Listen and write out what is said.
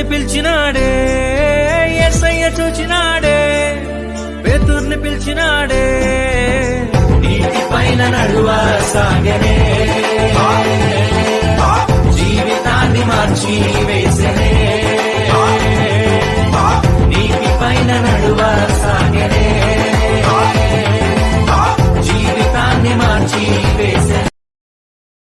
పేతుర్ని పిలిచినాడే SI చూచినాడే పేతుర్ని పిలిచినాడే. నీటి పైన నడువా సాగనే జీవితాన్ని మార్చి వేసనే. నీటి పైన నడువా సాగనే జీవితాన్ని మార్చి వేసనే.